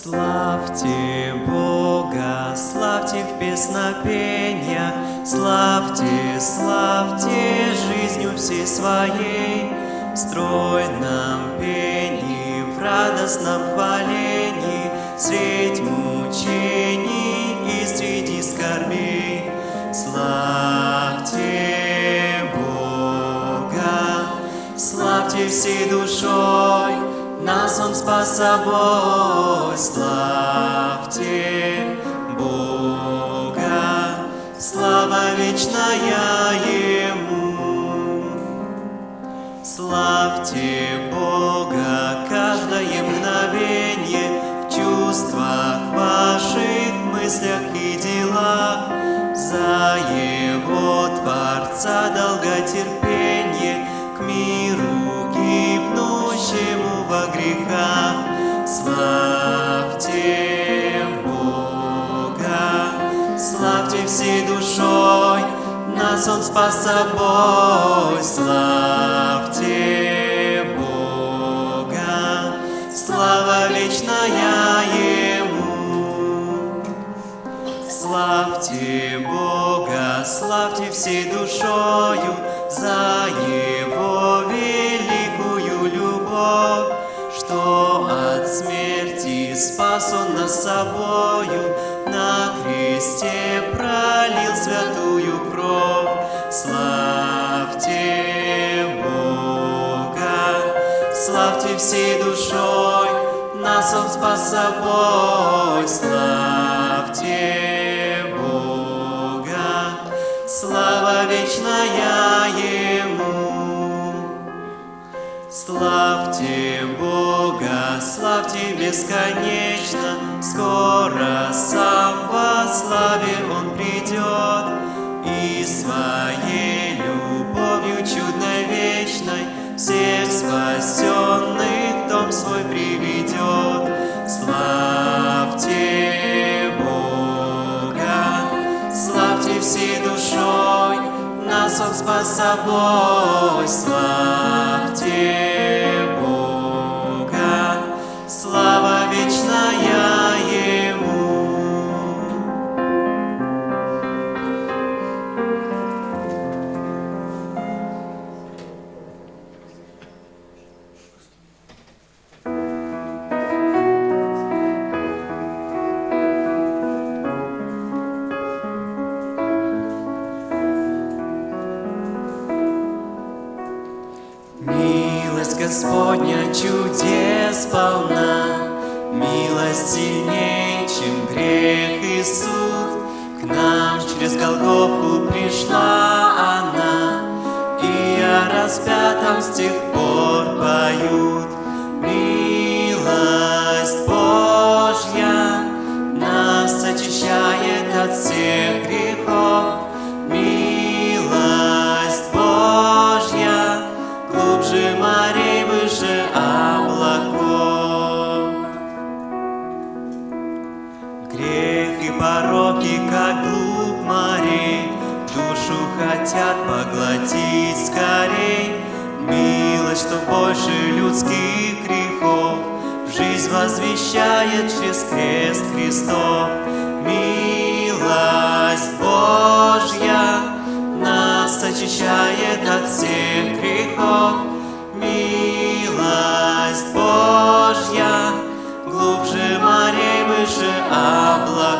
Славьте Бога, славьте в песнопениях, Славьте, славьте жизнью всей своей, В стройном пении, в радостном хвалении, Средь мучений и среди скорбей. Славьте Бога, славьте всей душой, Нас Он спас собой. Славьте Бога, слава вечная Ему. Славьте Бога каждое мгновенье В чувствах ваших, мыслях и делах За Его Творца долготерпенье Славьте Бога, славьте всей душой, Нас Он спас собой. Славьте Бога, слава вечная Ему. Славьте Бога, славьте всей душою За Его собою, На кресте пролил святую кровь. Славьте Бога, славьте всей душой, Нас Он спас собой. Славьте Бога, слава вечная Ему. Славьте Бога, славьте бесконечно, Скоро сам во славе Он придет, И своей любовью чудной вечной Всех спасенных дом свой приведет. Славьте Бога, славьте всей душой, Нас Он спас собой. Славьте Бога, слава чудес полна, Милость сильнее, чем грех и суд. К нам через Голгофу пришла она, И о распятом с тех пор поют. Возвещает через крест Христов. Милость Божья нас очищает от всех грехов. Милость Божья глубже морей, выше облаков.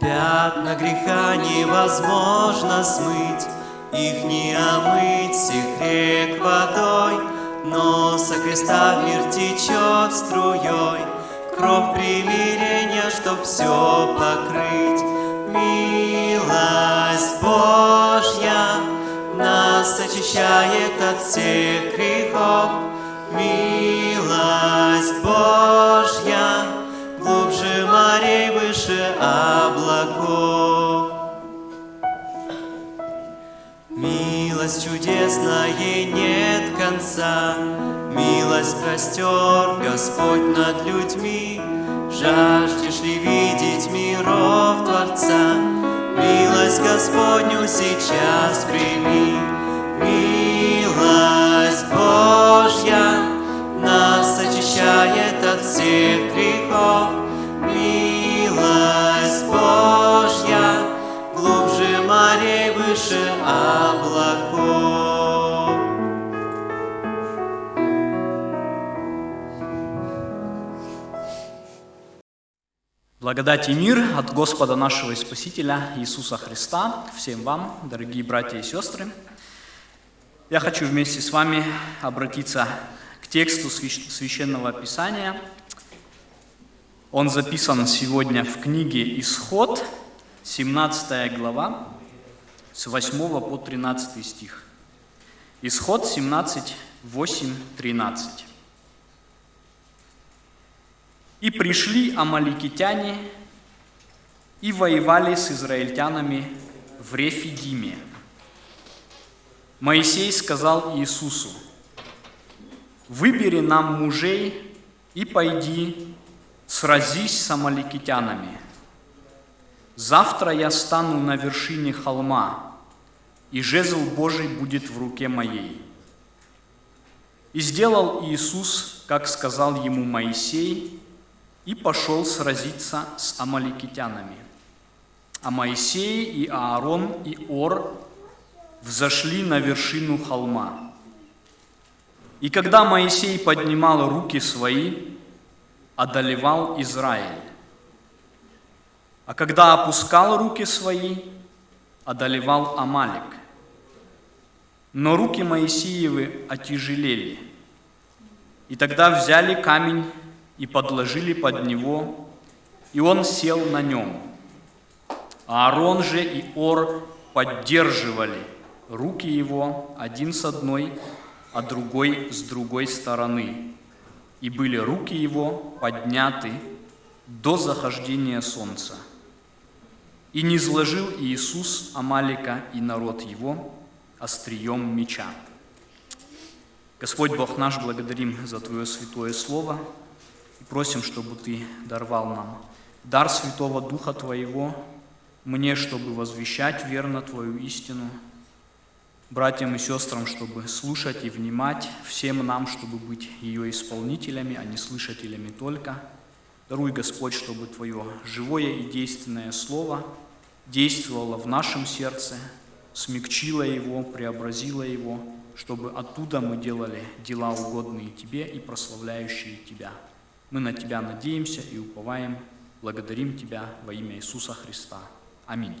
Пятна греха невозможно смыть, Их не омыть всех рек водой, Но со креста мир течет струей Кровь примирения, чтоб все покрыть. Милость Божья нас очищает от всех грехов. Милость Божья глубже морей, выше облаков. Милость чудесная нет конца, Милость простер Господь над людьми. Жаждешь ли видеть миров Творца? Милость Господню сейчас прими. Милость Божья нас очищает от всех грехов, Благодать и мир от Господа нашего и Спасителя Иисуса Христа всем вам, дорогие братья и сестры. Я хочу вместе с вами обратиться к тексту Священного Писания. Он записан сегодня в книге «Исход», 17 глава, с 8 по 13 стих. Исход 17, 8, 13. «И пришли амаликитяне и воевали с израильтянами в Рефидиме. Моисей сказал Иисусу, «Выбери нам мужей и пойди, сразись с амаликитянами. Завтра я стану на вершине холма, и жезл Божий будет в руке моей». И сделал Иисус, как сказал ему Моисей, и пошел сразиться с амаликитянами. А Моисей и Аарон и Ор взошли на вершину холма. И когда Моисей поднимал руки свои, одолевал Израиль. А когда опускал руки свои, одолевал Амалик. Но руки Моисеевы отяжелели. И тогда взяли камень и подложили под него, и он сел на нем. А Аарон же и Ор поддерживали руки его один с одной, а другой с другой стороны. И были руки его подняты до захождения солнца. И не сложил Иисус Амалика и народ его острием меча. Господь Бог наш, благодарим за Твое святое Слово и просим, чтобы Ты даровал нам дар Святого Духа Твоего, мне, чтобы возвещать верно Твою истину, братьям и сестрам, чтобы слушать и внимать, всем нам, чтобы быть ее исполнителями, а не слышателями только. Даруй, Господь, чтобы Твое живое и действенное Слово действовало в нашем сердце, смягчило его, преобразило его, чтобы оттуда мы делали дела угодные Тебе и прославляющие Тебя. Мы на Тебя надеемся и уповаем, благодарим Тебя во имя Иисуса Христа. Аминь.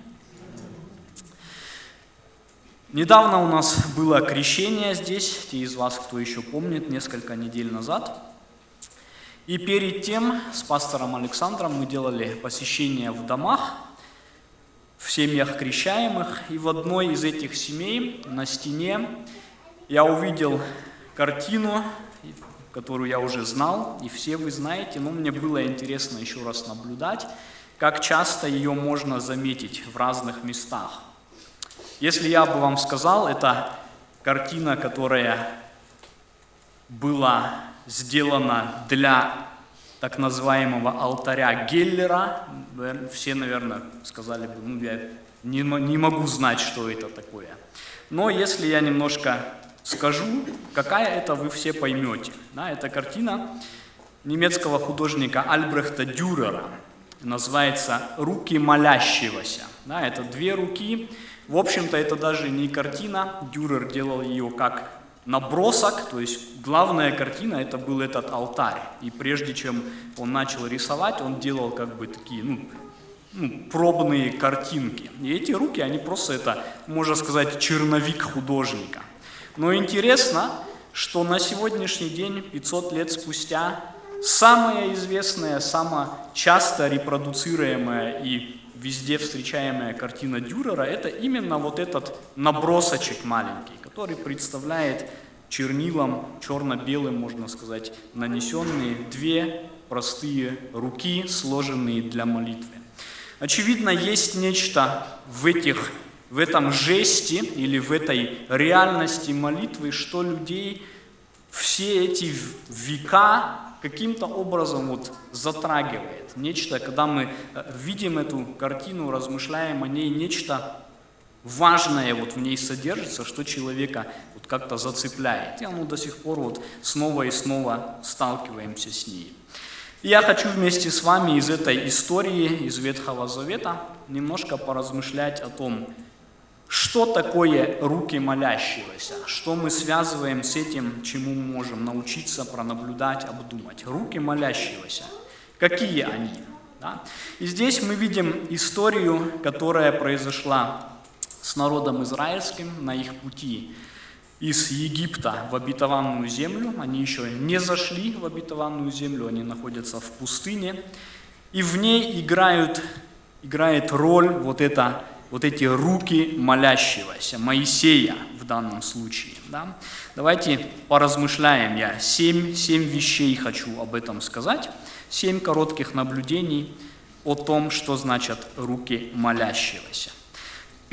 Недавно у нас было крещение здесь, те из вас, кто еще помнит, несколько недель назад. И перед тем с пастором Александром мы делали посещение в домах, в семьях крещаемых. И в одной из этих семей на стене я увидел картину, которую я уже знал, и все вы знаете, но мне было интересно еще раз наблюдать, как часто ее можно заметить в разных местах. Если я бы вам сказал, это картина, которая была сделана для так называемого алтаря Геллера, все, наверное, сказали бы, ну, я не, не могу знать, что это такое. Но если я немножко скажу, какая это, вы все поймете. Да, это картина немецкого художника Альбрехта Дюрера. Называется «Руки молящегося». Да, это две руки. В общем-то, это даже не картина. Дюрер делал ее как набросок, то есть главная картина это был этот алтарь. И прежде чем он начал рисовать, он делал как бы такие, ну, ну, пробные картинки. И эти руки, они просто это, можно сказать, черновик художника. Но интересно, что на сегодняшний день, 500 лет спустя, самая известная, самая часто репродуцируемая и везде встречаемая картина Дюрера – это именно вот этот набросочек маленький, который представляет чернилом, черно-белым, можно сказать, нанесенные две простые руки, сложенные для молитвы. Очевидно, есть нечто в, этих, в этом жесте или в этой реальности молитвы, что людей все эти века каким-то образом вот затрагивает. Нечто, когда мы видим эту картину, размышляем о ней, нечто важное вот в ней содержится, что человека вот как-то зацепляет. И оно до сих пор вот снова и снова сталкиваемся с ней. Я хочу вместе с вами из этой истории, из Ветхого Завета, немножко поразмышлять о том, что такое руки молящегося, что мы связываем с этим, чему мы можем научиться, пронаблюдать, обдумать. Руки молящегося, какие они? Да? И здесь мы видим историю, которая произошла с народом израильским на их пути из Египта в обетованную землю. Они еще не зашли в обетованную землю, они находятся в пустыне. И в ней играют, играет роль вот, это, вот эти руки молящегося, Моисея в данном случае. Да? Давайте поразмышляем. Я семь, семь вещей хочу об этом сказать. Семь коротких наблюдений о том, что значат руки молящегося.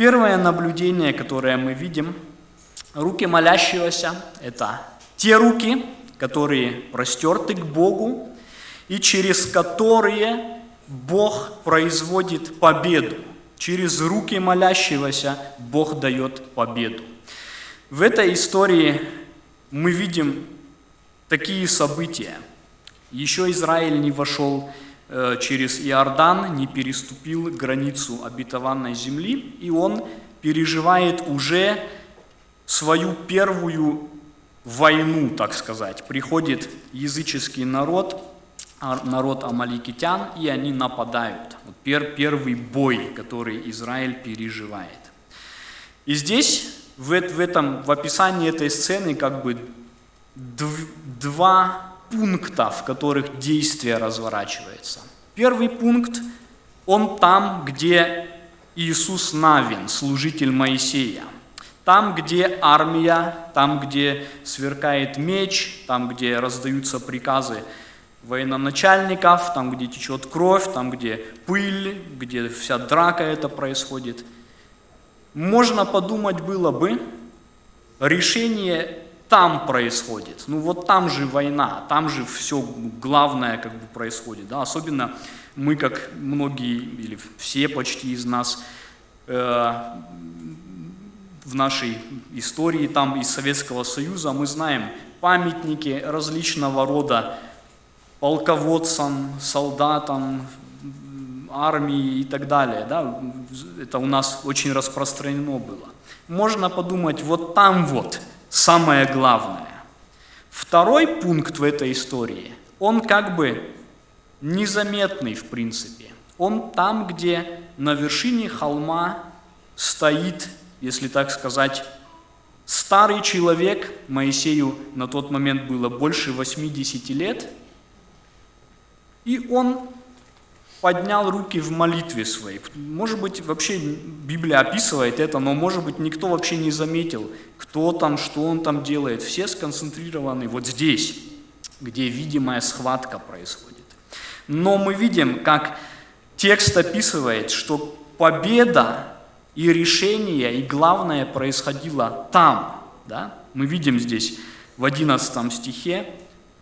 Первое наблюдение, которое мы видим, руки молящегося – это те руки, которые простерты к Богу и через которые Бог производит победу. Через руки молящегося Бог дает победу. В этой истории мы видим такие события. Еще Израиль не вошел Э, через Иордан, не переступил границу обетованной земли, и он переживает уже свою первую войну, так сказать. Приходит языческий народ, а, народ амаликитян, и они нападают. Вот пер, первый бой, который Израиль переживает. И здесь, в, этом, в описании этой сцены, как бы два пункта, в которых действие разворачивается. Первый пункт, он там, где Иисус Навин, служитель Моисея. Там, где армия, там, где сверкает меч, там, где раздаются приказы военачальников, там, где течет кровь, там, где пыль, где вся драка это происходит. Можно подумать было бы, решение там происходит. Ну вот там же война, там же все главное как бы происходит. Да? Особенно мы, как многие или все почти из нас э, в нашей истории там из Советского Союза, мы знаем памятники различного рода полководцам, солдатам, армии и так далее. Да? Это у нас очень распространено было. Можно подумать, вот там вот – самое главное. Второй пункт в этой истории, он как бы незаметный в принципе. Он там, где на вершине холма стоит, если так сказать, старый человек, Моисею на тот момент было больше 80 лет, и он поднял руки в молитве своей. Может быть, вообще Библия описывает это, но, может быть, никто вообще не заметил, кто там, что он там делает. Все сконцентрированы вот здесь, где видимая схватка происходит. Но мы видим, как текст описывает, что победа и решение, и главное происходило там. Да? Мы видим здесь в 11 стихе,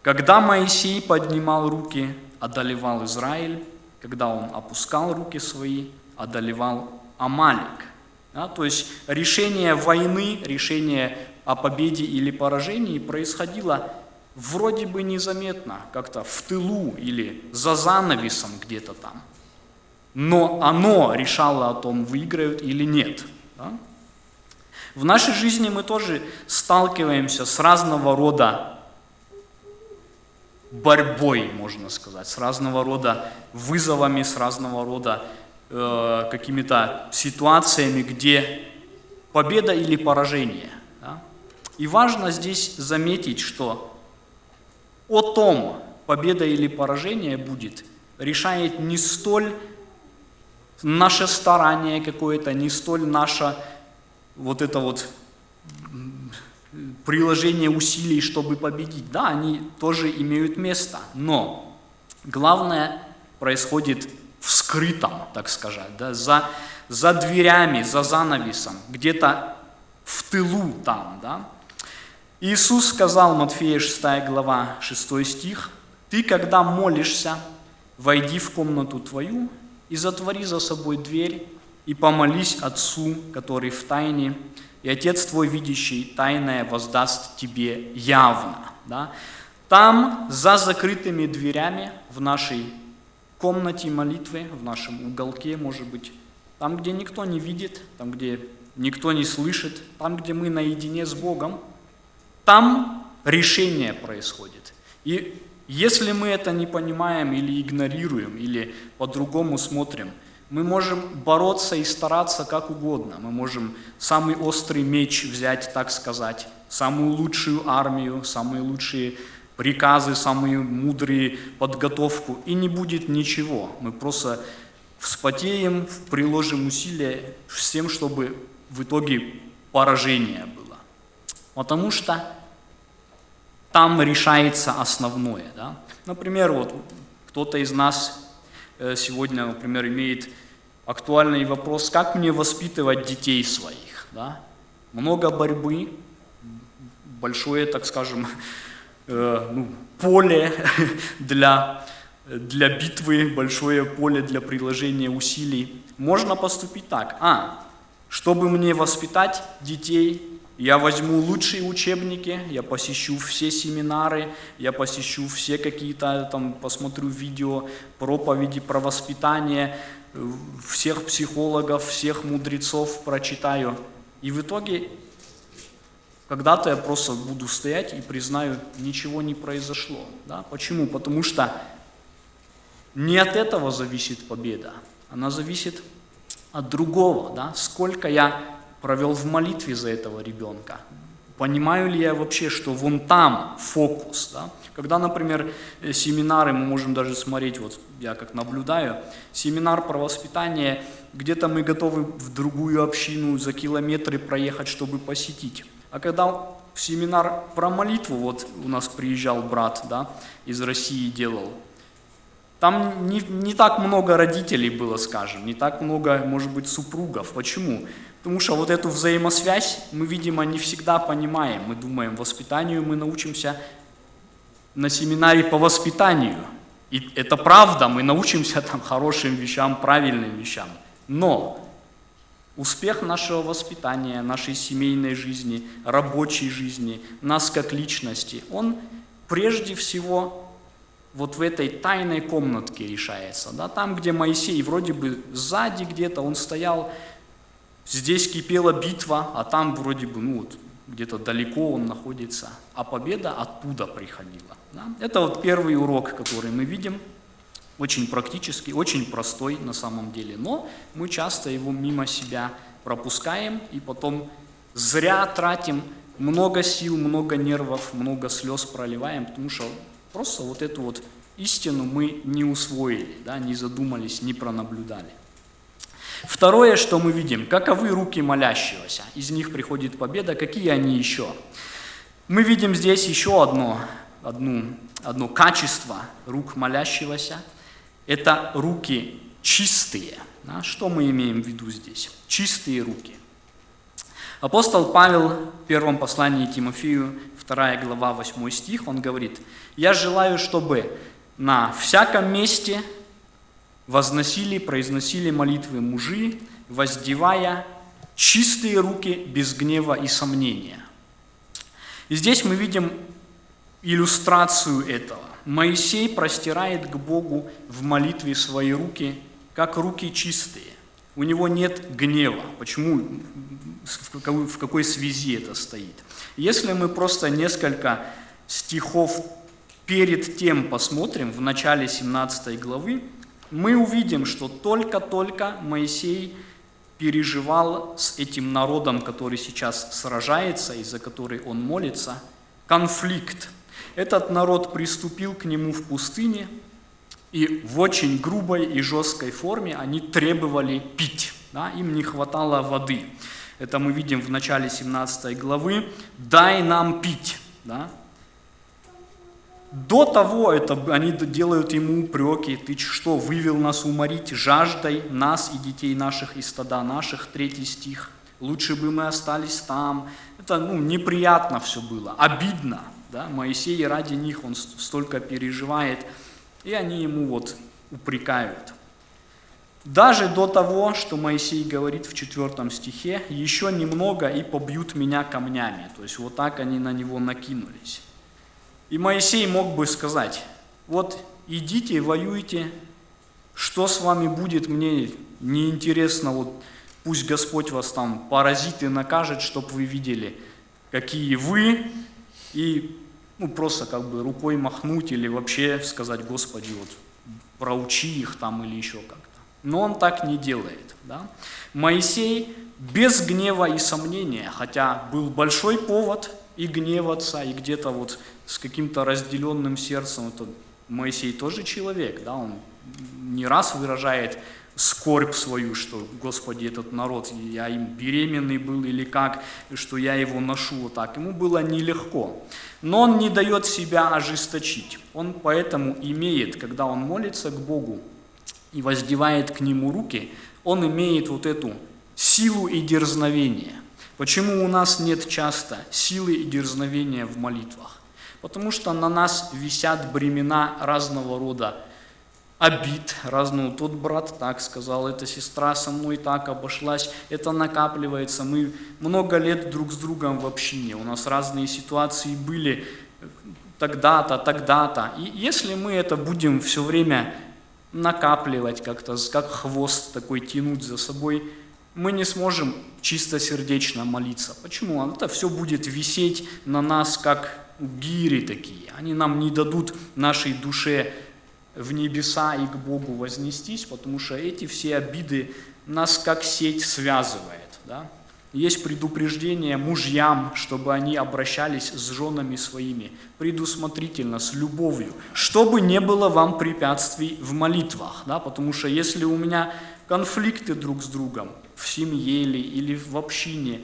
когда Моисей поднимал руки, одолевал Израиль, когда он опускал руки свои, одолевал Амалик. Да, то есть решение войны, решение о победе или поражении происходило вроде бы незаметно, как-то в тылу или за занавесом где-то там. Но оно решало о том, выиграют или нет. Да? В нашей жизни мы тоже сталкиваемся с разного рода борьбой, можно сказать, с разного рода вызовами, с разного рода э, какими-то ситуациями, где победа или поражение. Да? И важно здесь заметить, что о том, победа или поражение будет, решает не столь наше старание какое-то, не столь наше вот это вот приложение усилий, чтобы победить. Да, они тоже имеют место, но главное происходит в скрытом, так сказать, да, за, за дверями, за занавесом, где-то в тылу там. Да. Иисус сказал, Матфея 6 глава, 6 стих, «Ты, когда молишься, войди в комнату твою и затвори за собой дверь, и помолись Отцу, который в тайне, и Отец твой, видящий тайное, воздаст тебе явно. Да? Там, за закрытыми дверями, в нашей комнате молитвы, в нашем уголке, может быть, там, где никто не видит, там, где никто не слышит, там, где мы наедине с Богом, там решение происходит. И Если мы это не понимаем или игнорируем, или по-другому смотрим, мы можем бороться и стараться как угодно. Мы можем самый острый меч взять, так сказать, самую лучшую армию, самые лучшие приказы, самые мудрые подготовку, и не будет ничего. Мы просто вспотеем, приложим усилия с тем, чтобы в итоге поражение было. Потому что там решается основное. Да? Например, вот кто-то из нас сегодня, например, имеет актуальный вопрос, как мне воспитывать детей своих. Да? Много борьбы, большое, так скажем, э, ну, поле для, для битвы, большое поле для приложения усилий. Можно поступить так. А, чтобы мне воспитать детей, я возьму лучшие учебники, я посещу все семинары, я посещу все какие-то, там, посмотрю видео, проповеди про воспитание, всех психологов, всех мудрецов прочитаю. И в итоге когда-то я просто буду стоять и признаю, ничего не произошло. Да? Почему? Потому что не от этого зависит победа, она зависит от другого. Да? Сколько я провел в молитве за этого ребенка? Понимаю ли я вообще, что вон там фокус? Да? Когда, например, э, семинары, мы можем даже смотреть, вот я как наблюдаю, семинар про воспитание, где-то мы готовы в другую общину за километры проехать, чтобы посетить. А когда в семинар про молитву, вот у нас приезжал брат да, из России делал, там не, не так много родителей было, скажем, не так много, может быть, супругов. Почему? Потому что вот эту взаимосвязь мы, видимо, не всегда понимаем. Мы думаем, воспитанию мы научимся на семинаре по воспитанию. И это правда, мы научимся там хорошим вещам, правильным вещам. Но успех нашего воспитания, нашей семейной жизни, рабочей жизни, нас как личности, он прежде всего вот в этой тайной комнатке решается. Да? Там, где Моисей вроде бы сзади где-то, он стоял, здесь кипела битва, а там вроде бы, ну вот, где-то далеко он находится, а победа оттуда приходила. Да? Это вот первый урок, который мы видим, очень практический, очень простой на самом деле, но мы часто его мимо себя пропускаем и потом зря тратим много сил, много нервов, много слез проливаем, потому что Просто вот эту вот истину мы не усвоили, да, не задумались, не пронаблюдали. Второе, что мы видим, каковы руки молящегося. Из них приходит победа. Какие они еще? Мы видим здесь еще одно, одно, одно качество рук молящегося. Это руки чистые. Да? Что мы имеем в виду здесь? Чистые руки. Апостол Павел в первом послании Тимофею 2 глава, 8 стих, он говорит, «Я желаю, чтобы на всяком месте возносили, произносили молитвы мужи, воздевая чистые руки без гнева и сомнения». И здесь мы видим иллюстрацию этого. Моисей простирает к Богу в молитве свои руки, как руки чистые. У него нет гнева. Почему? В какой связи это стоит? Если мы просто несколько стихов перед тем посмотрим, в начале 17 главы, мы увидим, что только-только Моисей переживал с этим народом, который сейчас сражается и за который он молится, конфликт. Этот народ приступил к нему в пустыне, и в очень грубой и жесткой форме они требовали пить, да, им не хватало воды. Это мы видим в начале 17 главы. «Дай нам пить». Да? До того это, они делают ему упреки. «Ты что, вывел нас уморить жаждой, нас и детей наших и стада наших?» Третий стих. «Лучше бы мы остались там». Это ну, неприятно все было, обидно. Да? Моисей ради них, он столько переживает, и они ему вот упрекают. Даже до того, что Моисей говорит в 4 стихе, еще немного и побьют меня камнями. То есть вот так они на него накинулись. И Моисей мог бы сказать, вот идите, воюйте, что с вами будет, мне неинтересно, вот пусть Господь вас там поразит и накажет, чтобы вы видели, какие вы, и ну, просто как бы рукой махнуть или вообще сказать, Господи, вот проучи их там или еще как-то. Но он так не делает. Да? Моисей без гнева и сомнения, хотя был большой повод и гневаться, и где-то вот с каким-то разделенным сердцем, это Моисей тоже человек, да, он не раз выражает скорбь свою, что, Господи, этот народ, я им беременный был или как, что я его ношу вот так. Ему было нелегко. Но он не дает себя ожесточить. Он поэтому имеет, когда он молится к Богу и воздевает к Нему руки, он имеет вот эту силу и дерзновение. Почему у нас нет часто силы и дерзновения в молитвах? Потому что на нас висят бремена разного рода обид разного. Тот брат так сказал, эта сестра со мной так обошлась, это накапливается. Мы много лет друг с другом в общине, у нас разные ситуации были тогда-то, тогда-то. И если мы это будем все время накапливать как-то, как хвост такой тянуть за собой, мы не сможем чистосердечно молиться. Почему? Это все будет висеть на нас, как гири такие. Они нам не дадут нашей душе в небеса и к Богу вознестись, потому что эти все обиды нас как сеть связывает. Да? Есть предупреждение мужьям, чтобы они обращались с женами своими предусмотрительно, с любовью, чтобы не было вам препятствий в молитвах. Да? Потому что если у меня конфликты друг с другом в семье или, или в общине,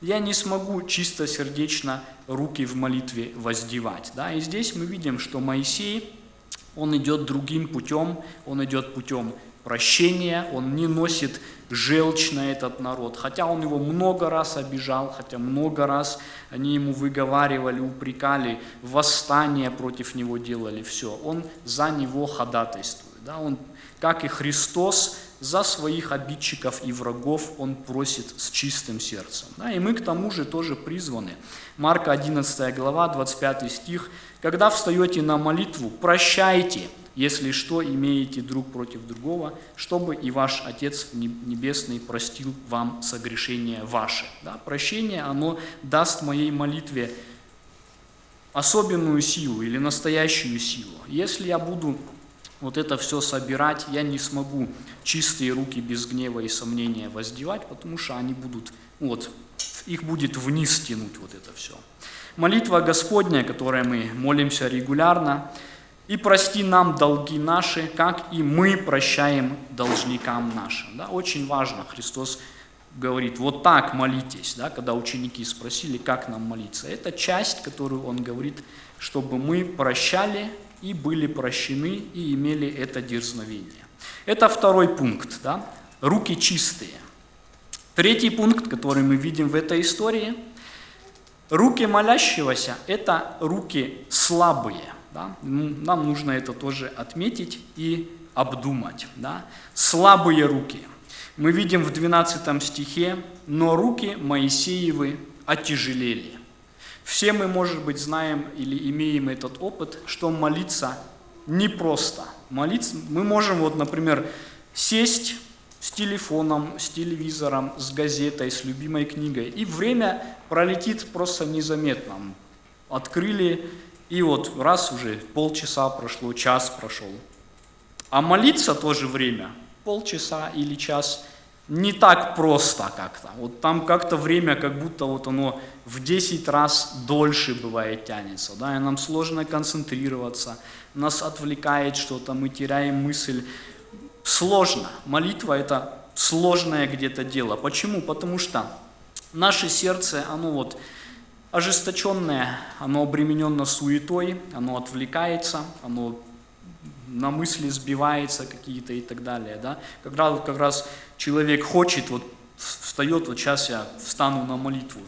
я не смогу чисто сердечно руки в молитве воздевать. Да? И здесь мы видим, что Моисей он идет другим путем, он идет путем прощения, он не носит желчь на этот народ, хотя он его много раз обижал, хотя много раз они ему выговаривали, упрекали, восстание против него делали, все, он за него ходатайствует. Да? Он, как и Христос, за своих обидчиков и врагов он просит с чистым сердцем. Да, и мы к тому же тоже призваны. Марка 11 глава, 25 стих. «Когда встаете на молитву, прощайте, если что имеете друг против другого, чтобы и ваш Отец Небесный простил вам согрешение ваше». Да, прощение, оно даст моей молитве особенную силу или настоящую силу. Если я буду вот это все собирать, я не смогу чистые руки без гнева и сомнения воздевать, потому что они будут, вот, их будет вниз тянуть вот это все. Молитва Господня, которой мы молимся регулярно, и прости нам долги наши, как и мы прощаем должникам нашим. Да, очень важно, Христос говорит, вот так молитесь, да, когда ученики спросили, как нам молиться. Это часть, которую Он говорит, чтобы мы прощали и были прощены, и имели это дерзновение. Это второй пункт, да? руки чистые. Третий пункт, который мы видим в этой истории, руки молящегося – это руки слабые. Да? Нам нужно это тоже отметить и обдумать. Да? Слабые руки. Мы видим в 12 стихе, но руки Моисеевы отяжелели. Все мы, может быть, знаем или имеем этот опыт, что молиться непросто. Молиться, мы можем, вот, например, сесть с телефоном, с телевизором, с газетой, с любимой книгой, и время пролетит просто незаметно. Открыли, и вот раз уже полчаса прошло, час прошел. А молиться тоже время, полчаса или час – не так просто как-то. Вот там как-то время, как будто вот оно в 10 раз дольше бывает тянется, да, и нам сложно концентрироваться, нас отвлекает что-то, мы теряем мысль. Сложно. Молитва – это сложное где-то дело. Почему? Потому что наше сердце, оно вот ожесточенное, оно обременено суетой, оно отвлекается, оно на мысли сбивается какие-то и так далее. Да? Когда как раз человек хочет, вот встает, вот сейчас я встану на молитву,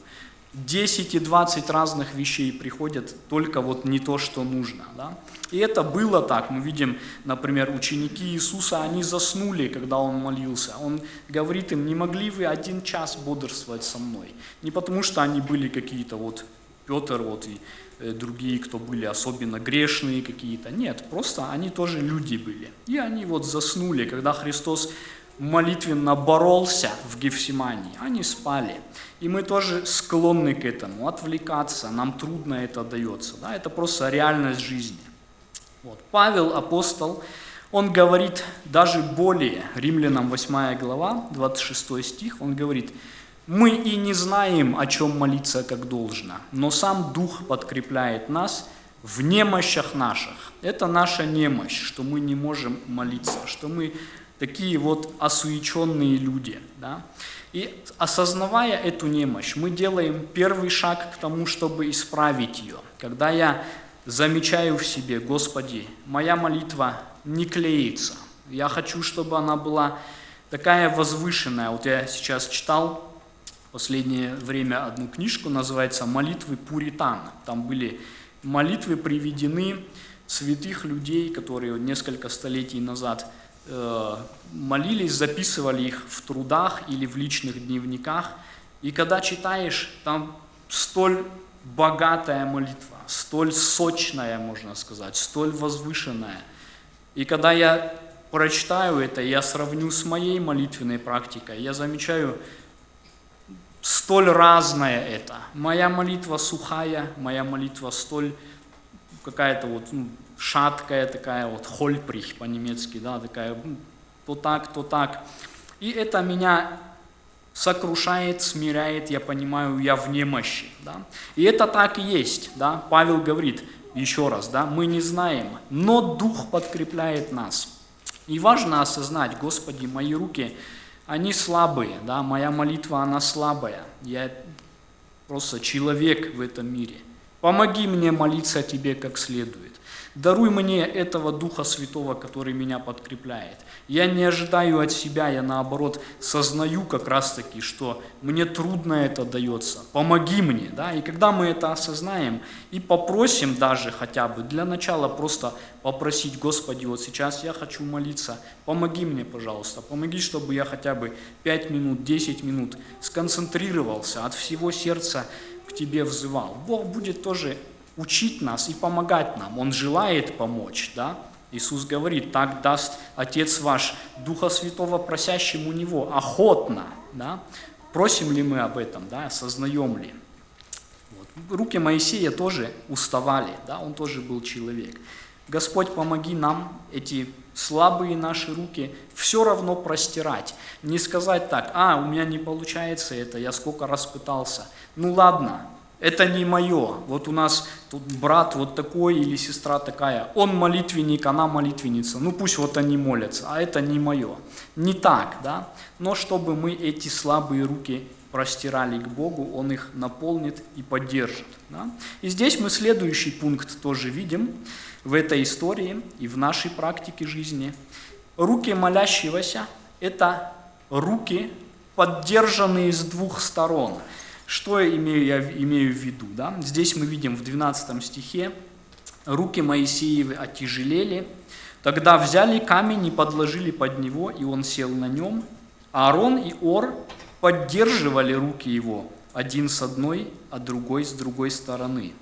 10 и 20 разных вещей приходят, только вот не то, что нужно. Да? И это было так. Мы видим, например, ученики Иисуса, они заснули, когда Он молился. Он говорит им, не могли вы один час бодрствовать со мной? Не потому, что они были какие-то вот, Петр вот и другие, кто были особенно грешные какие-то. Нет, просто они тоже люди были. И они вот заснули, когда Христос молитвенно боролся в Гефсимании, они спали. И мы тоже склонны к этому, отвлекаться, нам трудно это дается. Да? Это просто реальность жизни. Вот. Павел, апостол, он говорит даже более, Римлянам 8 глава, 26 стих, он говорит, «Мы и не знаем, о чем молиться как должно, но сам Дух подкрепляет нас в немощах наших». Это наша немощь, что мы не можем молиться, что мы такие вот осуеченные люди. Да? И осознавая эту немощь, мы делаем первый шаг к тому, чтобы исправить ее. Когда я замечаю в себе, Господи, моя молитва не клеится. Я хочу, чтобы она была такая возвышенная. Вот я сейчас читал последнее время одну книжку, называется «Молитвы Пуритан». Там были молитвы приведены святых людей, которые несколько столетий назад Э, молились, записывали их в трудах или в личных дневниках. И когда читаешь, там столь богатая молитва, столь сочная, можно сказать, столь возвышенная. И когда я прочитаю это, я сравню с моей молитвенной практикой, я замечаю, столь разное это. Моя молитва сухая, моя молитва столь какая-то вот ну, шаткая такая вот хольприх по-немецки, да, такая то так, то так. И это меня сокрушает, смиряет, я понимаю, я в немощи. Да? И это так и есть. Да? Павел говорит еще раз, да, мы не знаем, но Дух подкрепляет нас. И важно осознать, Господи, мои руки, они слабые, да, моя молитва, она слабая. Я просто человек в этом мире. Помоги мне молиться Тебе как следует. Даруй мне этого Духа Святого, который меня подкрепляет. Я не ожидаю от себя, я наоборот сознаю как раз таки, что мне трудно это дается. Помоги мне. Да? И когда мы это осознаем и попросим даже хотя бы, для начала просто попросить, Господи, вот сейчас я хочу молиться, помоги мне, пожалуйста, помоги, чтобы я хотя бы 5 минут, 10 минут сконцентрировался, от всего сердца к Тебе взывал. Бог будет тоже учить нас и помогать нам. Он желает помочь, да? Иисус говорит, так даст Отец ваш Духа Святого просящему Него охотно, да? Просим ли мы об этом, да? Осознаем ли? Вот. Руки Моисея тоже уставали, да? Он тоже был человек. Господь, помоги нам эти слабые наши руки все равно простирать. Не сказать так, а, у меня не получается это, я сколько раз пытался. Ну ладно, это не мое. Вот у нас тут брат вот такой или сестра такая. Он молитвенник, она молитвенница. Ну пусть вот они молятся, а это не мое. Не так, да? Но чтобы мы эти слабые руки простирали к Богу, Он их наполнит и поддержит. Да? И здесь мы следующий пункт тоже видим в этой истории и в нашей практике жизни. Руки молящегося – это руки, поддержанные с двух сторон – что я имею, я имею в виду? Да? Здесь мы видим в 12 стихе, руки Моисеевы отяжелели, тогда взяли камень и подложили под него, и он сел на нем. Аарон и Ор поддерживали руки его, один с одной, а другой с другой стороны.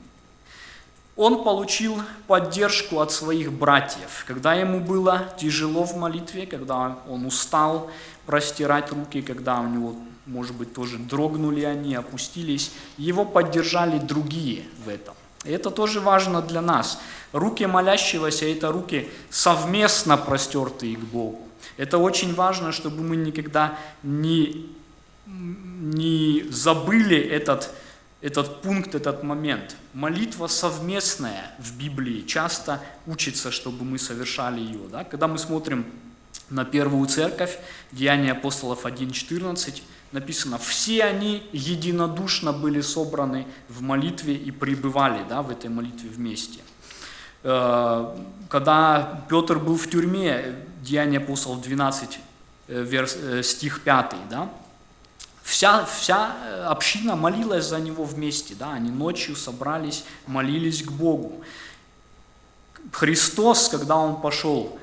Он получил поддержку от своих братьев, когда ему было тяжело в молитве, когда он устал простирать руки, когда у него может быть, тоже дрогнули они, опустились. Его поддержали другие в этом. Это тоже важно для нас. Руки молящегося – это руки совместно простертые к Богу. Это очень важно, чтобы мы никогда не, не забыли этот, этот пункт, этот момент. Молитва совместная в Библии часто учится, чтобы мы совершали ее. Да? Когда мы смотрим на первую церковь, Деяния апостолов 1.14, написано, все они единодушно были собраны в молитве и пребывали да, в этой молитве вместе. Э, когда Петр был в тюрьме, Деяние апостолов 12, э, э, стих 5, да, вся, вся община молилась за него вместе, да, они ночью собрались, молились к Богу. Христос, когда Он пошел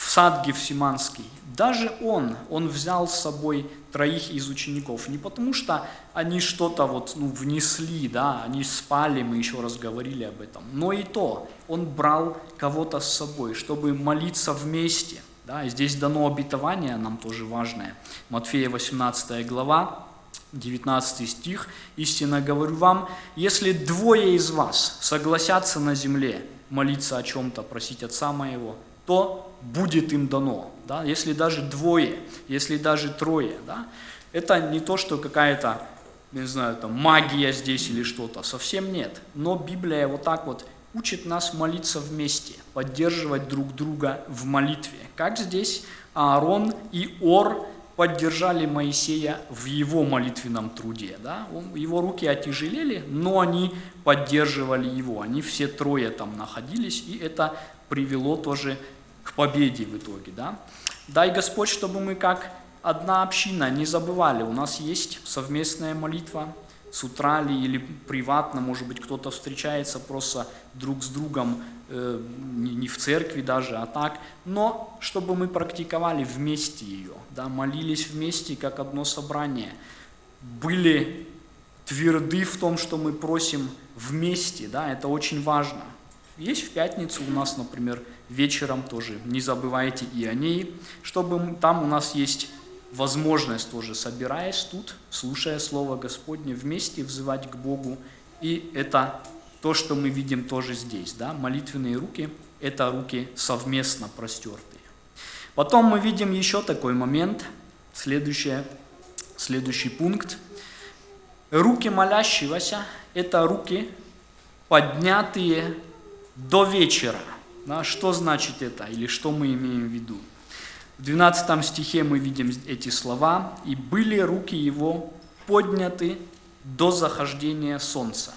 в сад Гефсиманский, даже он, он взял с собой троих из учеников. Не потому что они что-то вот, ну, внесли, да, они спали, мы еще раз говорили об этом. Но и то, он брал кого-то с собой, чтобы молиться вместе. Да? Здесь дано обетование, нам тоже важное. Матфея 18 глава, 19 стих. «Истинно говорю вам, если двое из вас согласятся на земле молиться о чем-то, просить Отца Моего, то будет им дано». Да? Если даже двое, если даже трое. Да? Это не то, что какая-то, не знаю, там, магия здесь или что-то. Совсем нет. Но Библия вот так вот учит нас молиться вместе, поддерживать друг друга в молитве. Как здесь Аарон и Ор поддержали Моисея в его молитвенном труде. Да? Он, его руки отяжелели, но они поддерживали его. Они все трое там находились, и это привело тоже победе в итоге. Да? Дай Господь, чтобы мы как одна община не забывали, у нас есть совместная молитва, с утра ли или приватно, может быть, кто-то встречается просто друг с другом, э, не в церкви даже, а так, но чтобы мы практиковали вместе ее, да, молились вместе, как одно собрание, были тверды в том, что мы просим вместе, да, это очень важно. Есть в пятницу у нас, например, вечером тоже, не забывайте и о ней, чтобы там у нас есть возможность тоже, собираясь тут, слушая Слово Господне, вместе взывать к Богу. И это то, что мы видим тоже здесь. Да? Молитвенные руки – это руки совместно простертые. Потом мы видим еще такой момент, следующее, следующий пункт. Руки молящегося – это руки, поднятые до вечера. Да? Что значит это или что мы имеем в виду? В 12 стихе мы видим эти слова. «И были руки его подняты до захождения солнца».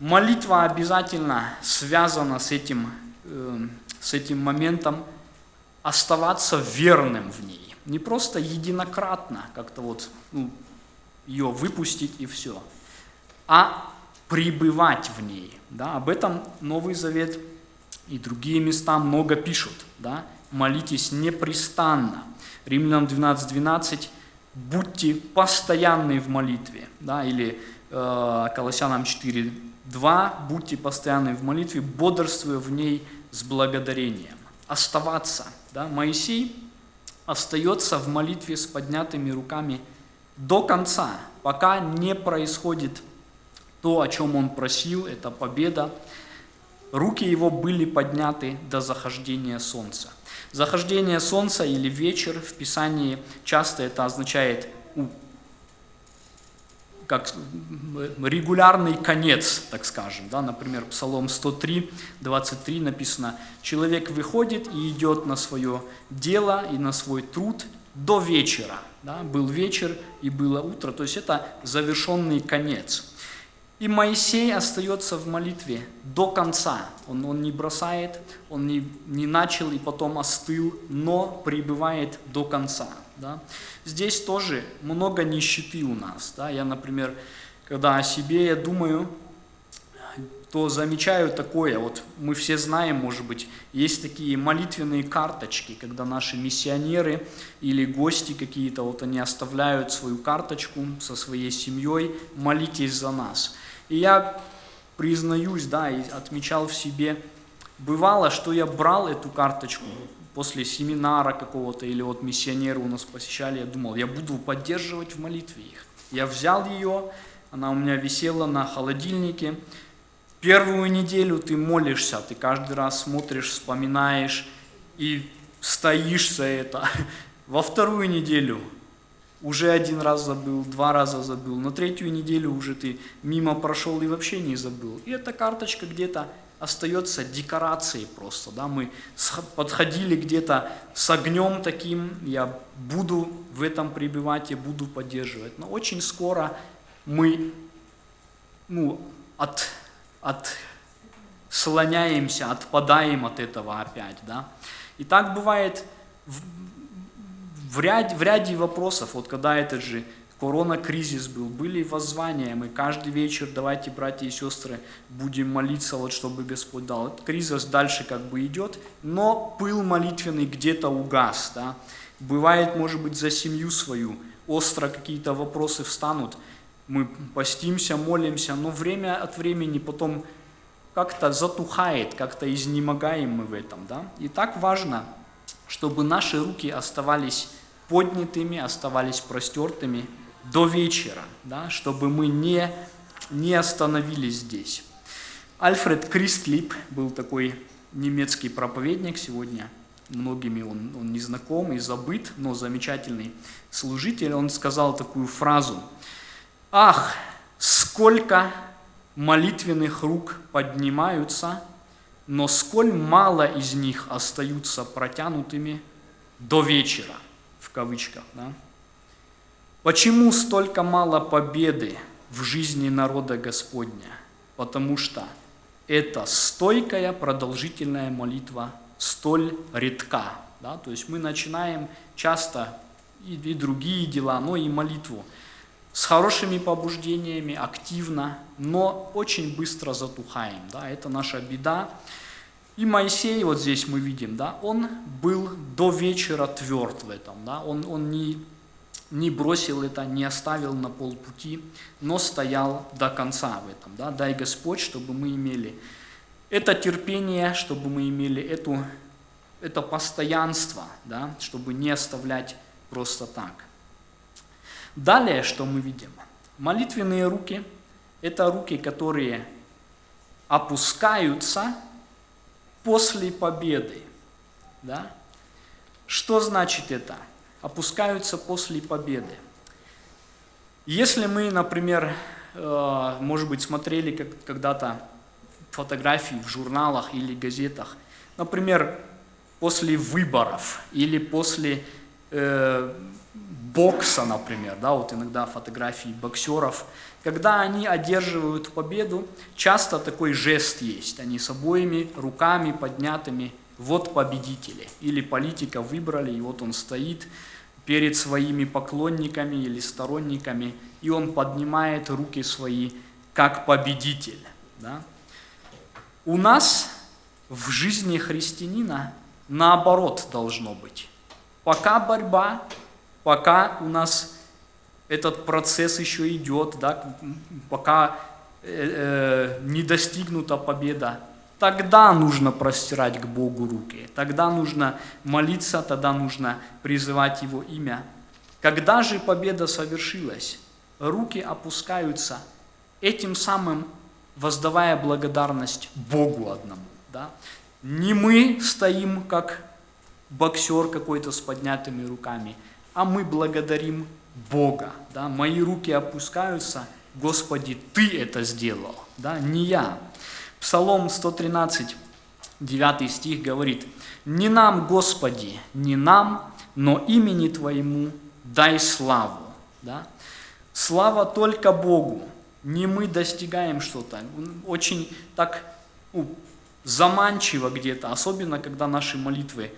Молитва обязательно связана с этим, э, с этим моментом оставаться верным в ней. Не просто единократно как-то вот ну, ее выпустить и все, а пребывать в ней. Да? Об этом Новый Завет и другие места много пишут. Да? молитесь непрестанно. Римлянам 12.12 12, будьте постоянны в молитве. Да, или э, Колоссянам 4.2 будьте постоянны в молитве, бодрствуя в ней с благодарением. Оставаться. Да? Моисей остается в молитве с поднятыми руками до конца, пока не происходит то, о чем он просил, это победа. Руки его были подняты до захождения солнца. Захождение солнца или вечер в Писании часто это означает как регулярный конец, так скажем. Да? Например, Псалом 103, 23 написано, «Человек выходит и идет на свое дело и на свой труд до вечера». Да? Был вечер и было утро, то есть это завершенный конец. И Моисей остается в молитве до конца. Он, он не бросает, он не, не начал и потом остыл, но пребывает до конца. Да? Здесь тоже много нищеты у нас. Да? Я, например, когда о себе я думаю, то замечаю такое, вот мы все знаем, может быть, есть такие молитвенные карточки, когда наши миссионеры или гости какие-то, вот они оставляют свою карточку со своей семьей, молитесь за нас. И я признаюсь, да, и отмечал в себе, бывало, что я брал эту карточку после семинара какого-то, или вот миссионеры у нас посещали, я думал, я буду поддерживать в молитве их. Я взял ее, она у меня висела на холодильнике. Первую неделю ты молишься, ты каждый раз смотришь, вспоминаешь и стоишь за это. Во вторую неделю уже один раз забыл, два раза забыл, на третью неделю уже ты мимо прошел и вообще не забыл. И эта карточка где-то остается декорацией просто, да, мы подходили где-то с огнем таким, я буду в этом пребывать, я буду поддерживать, но очень скоро мы, ну, от, от слоняемся, отпадаем от этого опять, да. И так бывает в, в, ряд, в ряде вопросов, вот когда этот же корона-кризис был, были воззвания, мы каждый вечер, давайте, братья и сестры, будем молиться, вот чтобы Господь дал. Этот кризис дальше как бы идет, но пыл молитвенный где-то угас, да. Бывает, может быть, за семью свою, остро какие-то вопросы встанут, мы постимся, молимся, но время от времени потом как-то затухает, как-то изнемогаем мы в этом, да. И так важно чтобы наши руки оставались поднятыми, оставались простертыми до вечера, да, чтобы мы не, не остановились здесь. Альфред Кристлип был такой немецкий проповедник сегодня, многими он, он не знаком и забыт, но замечательный служитель, он сказал такую фразу. «Ах, сколько молитвенных рук поднимаются, но сколь мало из них остаются протянутыми до вечера» кавычках. Да? Почему столько мало победы в жизни народа Господня? Потому что эта стойкая продолжительная молитва столь редка. Да? То есть мы начинаем часто и, и другие дела, но и молитву с хорошими побуждениями, активно, но очень быстро затухаем. Да? Это наша беда. И Моисей, вот здесь мы видим, да, он был до вечера тверд в этом, да, он, он не, не бросил это, не оставил на полпути, но стоял до конца в этом. Да. Дай Господь, чтобы мы имели это терпение, чтобы мы имели эту, это постоянство, да, чтобы не оставлять просто так. Далее, что мы видим? Молитвенные руки – это руки, которые опускаются после победы. Да? Что значит это? Опускаются после победы. Если мы, например, э, может быть, смотрели когда-то фотографии в журналах или газетах, например, после выборов или после э, бокса, например, да, вот иногда фотографии боксеров, когда они одерживают победу, часто такой жест есть, они с обоими руками поднятыми, вот победители, или политика выбрали, и вот он стоит перед своими поклонниками или сторонниками, и он поднимает руки свои как победитель. Да? У нас в жизни христианина наоборот должно быть. Пока борьба, пока у нас этот процесс еще идет, да, пока э, э, не достигнута победа, тогда нужно простирать к Богу руки, тогда нужно молиться, тогда нужно призывать Его имя. Когда же победа совершилась, руки опускаются, этим самым воздавая благодарность Богу одному. Да? Не мы стоим, как боксер какой-то с поднятыми руками, а мы благодарим Бога. Да? Мои руки опускаются, Господи, Ты это сделал, да? не я. Псалом 113, 9 стих говорит, «Не нам, Господи, не нам, но имени Твоему дай славу». Да? Слава только Богу, не мы достигаем что-то. Очень так ну, заманчиво где-то, особенно когда наши молитвы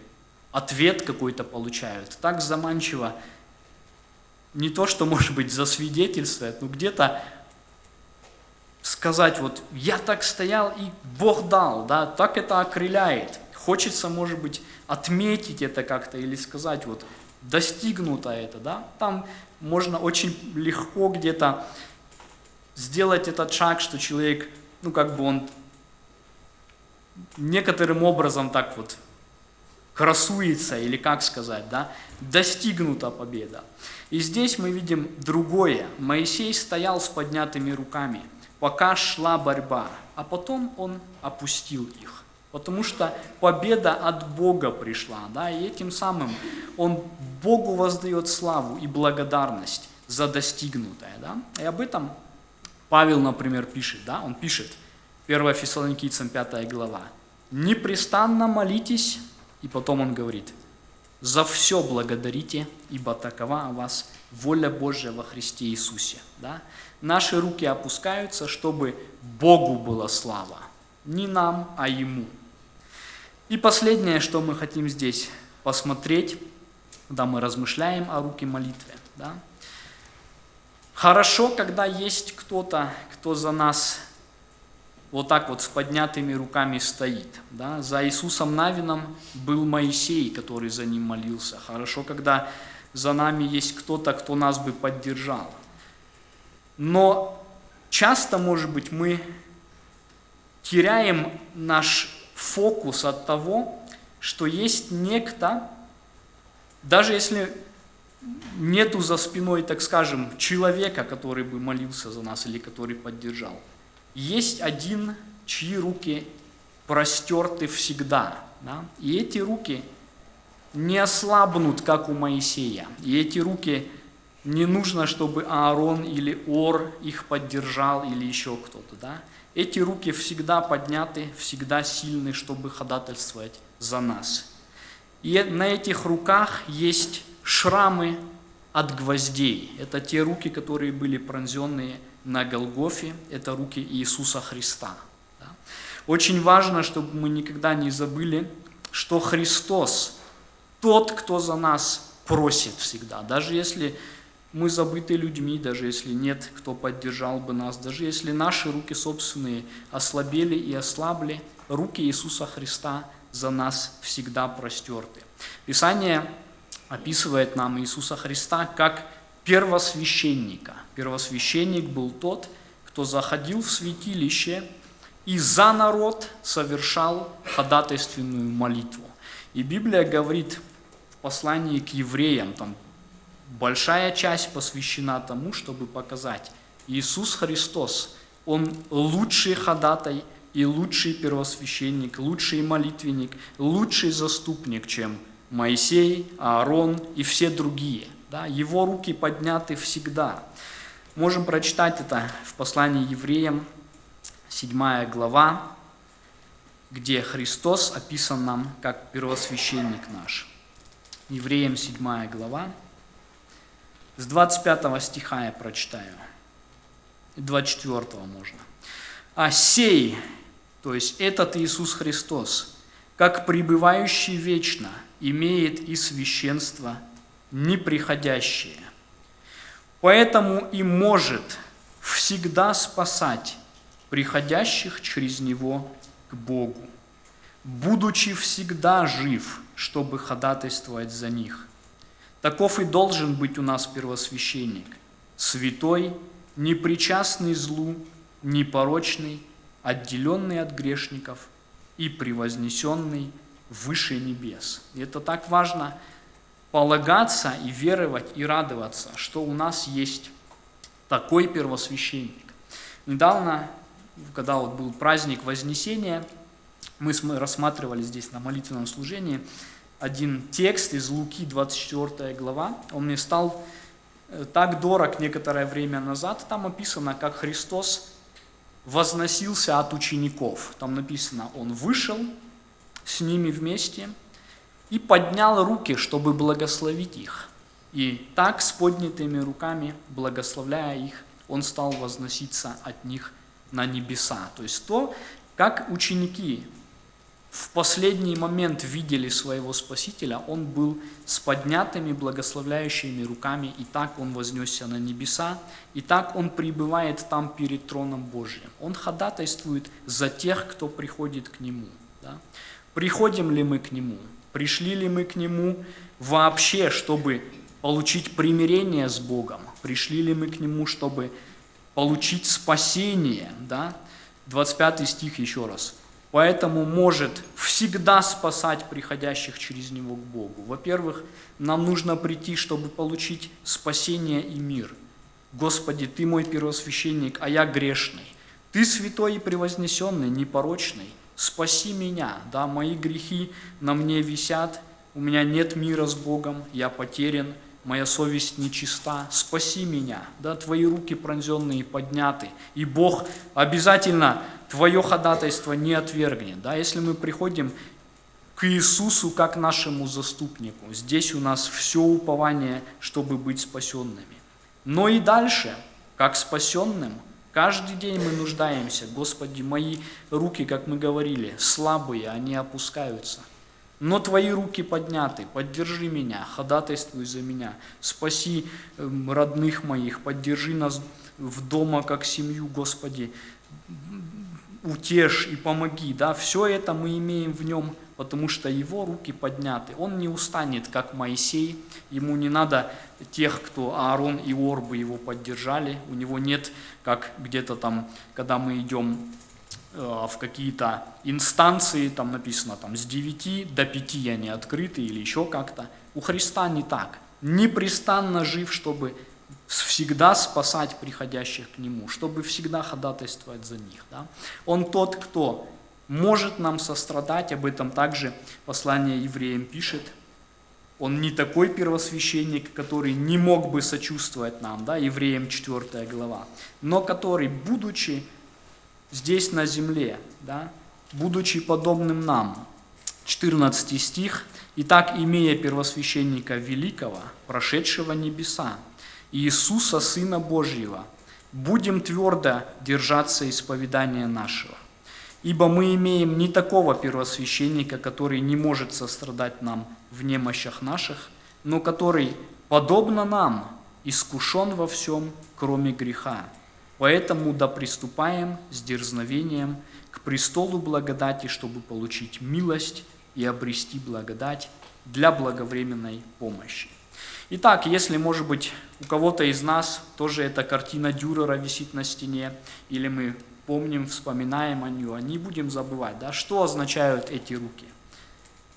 ответ какой-то получают. Так заманчиво, не то, что, может быть, засвидетельствовать, но где-то сказать, вот я так стоял и Бог дал, да, так это окрыляет. Хочется, может быть, отметить это как-то или сказать, вот достигнуто это, да. Там можно очень легко где-то сделать этот шаг, что человек, ну как бы он некоторым образом так вот красуется, или как сказать, да, достигнута победа. И здесь мы видим другое. Моисей стоял с поднятыми руками, пока шла борьба, а потом он опустил их. Потому что победа от Бога пришла, да, и этим самым он Богу воздает славу и благодарность за достигнутое, да. И об этом Павел, например, пишет, да, он пишет, 1 Фессалоникийцам 5 глава, «Непрестанно молитесь и потом он говорит, «За все благодарите, ибо такова о вас воля Божья во Христе Иисусе». Да? Наши руки опускаются, чтобы Богу была слава. Не нам, а Ему. И последнее, что мы хотим здесь посмотреть, когда мы размышляем о руке молитве. Да? Хорошо, когда есть кто-то, кто за нас вот так вот с поднятыми руками стоит. Да? За Иисусом Навином был Моисей, который за ним молился. Хорошо, когда за нами есть кто-то, кто нас бы поддержал. Но часто, может быть, мы теряем наш фокус от того, что есть некто, Даже если нету за спиной, так скажем, человека, который бы молился за нас или который поддержал, есть один, чьи руки простерты всегда. Да? И эти руки не ослабнут, как у Моисея. И эти руки не нужно, чтобы Аарон или Ор их поддержал или еще кто-то. Да? Эти руки всегда подняты, всегда сильны, чтобы ходатайствовать за нас. И на этих руках есть шрамы от гвоздей. Это те руки, которые были пронзенные на Голгофе, это руки Иисуса Христа. Да? Очень важно, чтобы мы никогда не забыли, что Христос тот, кто за нас просит всегда. Даже если мы забыты людьми, даже если нет, кто поддержал бы нас, даже если наши руки собственные ослабели и ослабли, руки Иисуса Христа за нас всегда простерты. Писание описывает нам Иисуса Христа как первосвященника. Первосвященник был тот, кто заходил в святилище и за народ совершал ходатайственную молитву. И Библия говорит в послании к евреям, там большая часть посвящена тому, чтобы показать, Иисус Христос, Он лучший ходатай и лучший первосвященник, лучший молитвенник, лучший заступник, чем Моисей, Аарон и все другие. Да? Его руки подняты всегда. Можем прочитать это в послании евреям, 7 глава, где Христос описан нам как первосвященник наш. Евреям 7 глава, с 25 стиха я прочитаю. 24 можно. А сей, то есть этот Иисус Христос, как пребывающий вечно, имеет и священство неприходящее. Поэтому и может всегда спасать приходящих через Него к Богу, будучи всегда жив, чтобы ходатайствовать за них – Таков и должен быть у нас первосвященник, святой, непричастный злу, непорочный, отделенный от грешников и превознесенный выше небес. И это так важно полагаться и веровать и радоваться, что у нас есть такой первосвященник. Недавно, когда вот был праздник Вознесения, мы рассматривали здесь на молитвенном служении – один текст из Луки, 24 глава. Он мне стал э, так дорог некоторое время назад. Там описано, как Христос возносился от учеников. Там написано, Он вышел с ними вместе и поднял руки, чтобы благословить их. И так, с поднятыми руками, благословляя их, Он стал возноситься от них на небеса. То есть то, как ученики в последний момент видели своего Спасителя, он был с поднятыми благословляющими руками, и так он вознесся на небеса, и так он пребывает там перед троном Божьим. Он ходатайствует за тех, кто приходит к Нему. Да? Приходим ли мы к Нему? Пришли ли мы к Нему вообще, чтобы получить примирение с Богом? Пришли ли мы к Нему, чтобы получить спасение? Да? 25 стих еще раз поэтому может всегда спасать приходящих через него к Богу. Во-первых, нам нужно прийти, чтобы получить спасение и мир. Господи, Ты мой первосвященник, а я грешный. Ты святой и превознесенный, непорочный. Спаси меня, да, мои грехи на мне висят, у меня нет мира с Богом, я потерян, моя совесть нечиста, спаси меня, да, твои руки пронзенные подняты, и Бог обязательно твое ходатайство не отвергнет, да, если мы приходим к Иисусу как нашему заступнику, здесь у нас все упование, чтобы быть спасенными. Но и дальше, как спасенным, каждый день мы нуждаемся, Господи, мои руки, как мы говорили, слабые, они опускаются – но Твои руки подняты, поддержи меня, ходатайствуй за меня, спаси эм, родных моих, поддержи нас в дома как семью, Господи, утешь и помоги. Да? Все это мы имеем в нем, потому что его руки подняты. Он не устанет, как Моисей, ему не надо тех, кто Аарон и Ор бы его поддержали, у него нет, как где-то там, когда мы идем э, в какие-то инстанции, там написано там, с 9 до 5 они открыты или еще как-то. У Христа не так. Непрестанно жив, чтобы всегда спасать приходящих к Нему, чтобы всегда ходатайствовать за них. Да? Он тот, кто может нам сострадать, об этом также послание евреям пишет. Он не такой первосвященник, который не мог бы сочувствовать нам, да, евреям 4 глава, но который, будучи здесь на земле, да, будучи подобным нам, 14 стих, «Итак, имея первосвященника великого, прошедшего небеса, Иисуса, Сына Божьего, будем твердо держаться исповедания нашего. Ибо мы имеем не такого первосвященника, который не может сострадать нам в немощах наших, но который, подобно нам, искушен во всем, кроме греха. Поэтому да приступаем с дерзновением к престолу благодати, чтобы получить милость и обрести благодать для благовременной помощи. Итак, если, может быть, у кого-то из нас тоже эта картина Дюрера висит на стене, или мы помним, вспоминаем о нее, не будем забывать, да, что означают эти руки.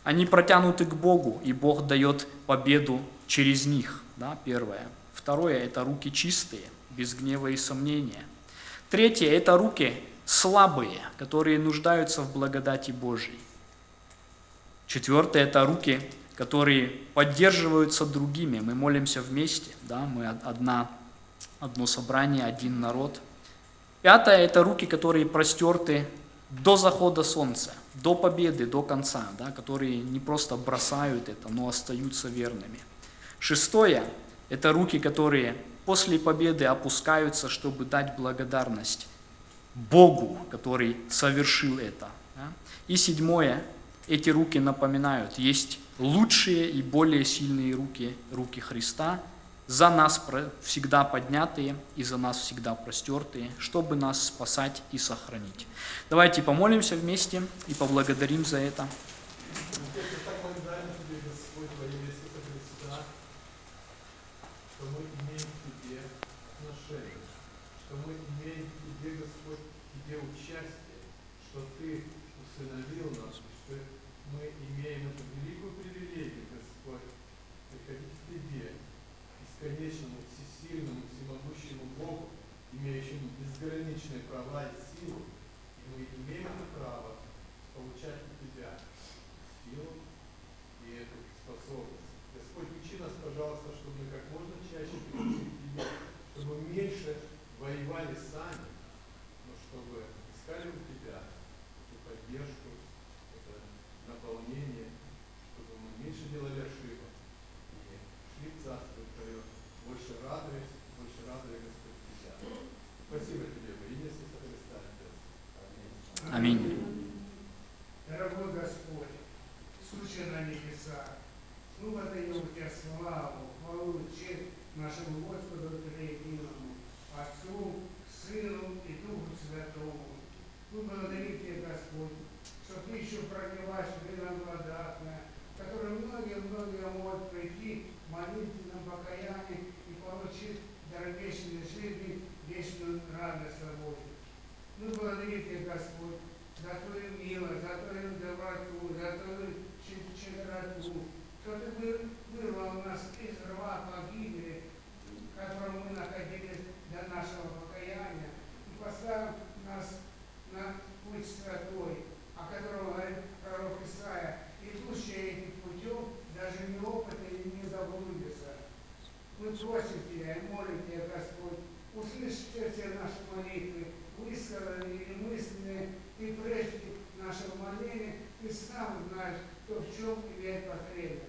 Они протянуты к Богу, и Бог дает победу через них, да, первое. Второе – это руки чистые, без гнева и сомнения. Третье – это руки слабые, которые нуждаются в благодати Божьей. Четвертое – это руки которые поддерживаются другими. Мы молимся вместе, да, мы одна, одно собрание, один народ. Пятое – это руки, которые простерты до захода солнца, до победы, до конца, да, которые не просто бросают это, но остаются верными. Шестое – это руки, которые после победы опускаются, чтобы дать благодарность Богу, который совершил это. Да. И седьмое – эти руки напоминают, есть лучшие и более сильные руки, руки Христа, за нас всегда поднятые и за нас всегда простертые, чтобы нас спасать и сохранить. Давайте помолимся вместе и поблагодарим за это бесконечному, всесильному, всемогущему Богу, имеющему безграничные права и силу, и мы имеем это право получать от Тебя силу и эту способность. Господь, учи нас, пожалуйста, чтобы мы как можно чаще пришли к Тебе, чтобы меньше воевали сами, но чтобы искали нашему Господу Триединому, Отцу, Сыну и Духу Святому. Ну, Мы благодарим Тебя, Господь, что Ты еще проливаешь нам благодатное, которое многие-многие могут прийти в молитвенном покаянии и получить дорогечную жизни, вечную радость свободу. Ну, Мы благодарим Тебя, Господь, за Твою милость, за Твою доброту, за Твою щедроту, что Ты вырвал нас из рва погибели, котором мы находились для нашего покаяния, и поставил нас на путь святой, о котором говорит пророк Исаия, идущие этим путем даже неопытные не заблудятся. Мы просим Тебя и молим Тебя, Господь, услышите все наши молитвы, высказанные или мысленные, Ты прежде нашего моления, Ты сам знаешь, кто в чем имеет потребность.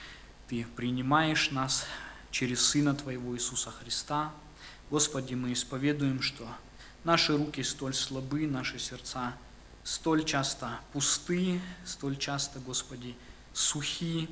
Ты принимаешь нас через Сына Твоего Иисуса Христа. Господи, мы исповедуем, что наши руки столь слабы, наши сердца столь часто пусты, столь часто, Господи, сухи.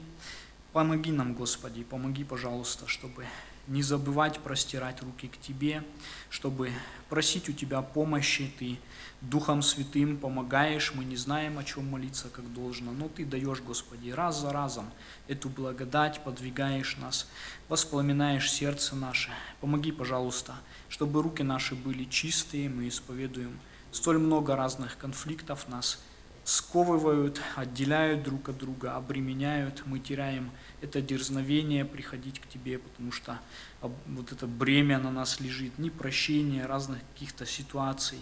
Помоги нам, Господи, помоги, пожалуйста, чтобы не забывать простирать руки к Тебе, чтобы просить у Тебя помощи. Ты Духом Святым помогаешь, мы не знаем, о чем молиться, как должно, но Ты даешь, Господи, раз за разом эту благодать, подвигаешь нас, воспламенаешь сердце наше. Помоги, пожалуйста, чтобы руки наши были чистые, мы исповедуем столь много разных конфликтов нас сковывают, отделяют друг от друга, обременяют, мы теряем это дерзновение приходить к Тебе, потому что вот это бремя на нас лежит, непрощение разных каких-то ситуаций.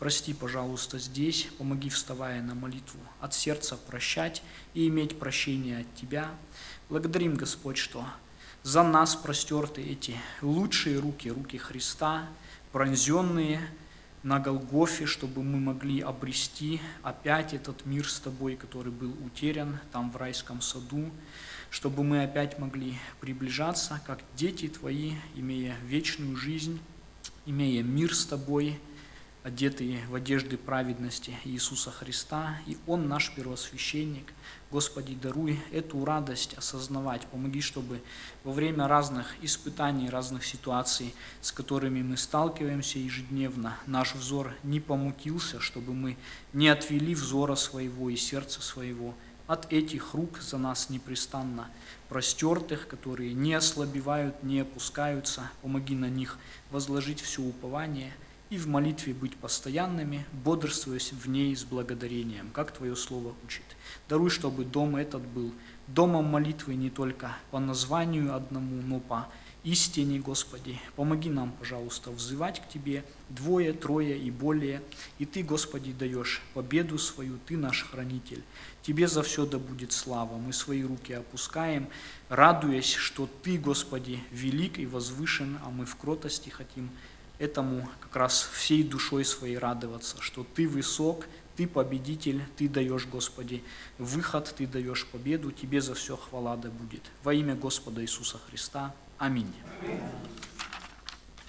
Прости, пожалуйста, здесь, помоги, вставая на молитву, от сердца прощать и иметь прощение от Тебя. Благодарим, Господь, что за нас простерты эти лучшие руки, руки Христа, пронзенные, на Голгофе, чтобы мы могли обрести опять этот мир с Тобой, который был утерян там в райском саду, чтобы мы опять могли приближаться, как дети Твои, имея вечную жизнь, имея мир с Тобой, одетые в одежды праведности Иисуса Христа, и Он наш первосвященник. Господи, даруй эту радость осознавать. Помоги, чтобы во время разных испытаний, разных ситуаций, с которыми мы сталкиваемся ежедневно, наш взор не помутился, чтобы мы не отвели взора своего и сердца своего от этих рук за нас непрестанно простертых, которые не ослабевают, не опускаются. Помоги на них возложить все упование – и в молитве быть постоянными, бодрствуясь в ней с благодарением, как Твое Слово учит. Даруй, чтобы дом этот был домом молитвы не только по названию одному, но по истине, Господи. Помоги нам, пожалуйста, взывать к Тебе двое, трое и более, и Ты, Господи, даешь победу свою, Ты наш хранитель. Тебе за все да будет слава. Мы свои руки опускаем, радуясь, что Ты, Господи, велик и возвышен, а мы в кротости хотим этому как раз всей душой своей радоваться, что Ты высок, Ты победитель, Ты даешь, Господи, выход, Ты даешь победу, Тебе за все хвала да будет. Во имя Господа Иисуса Христа. Аминь. Аминь.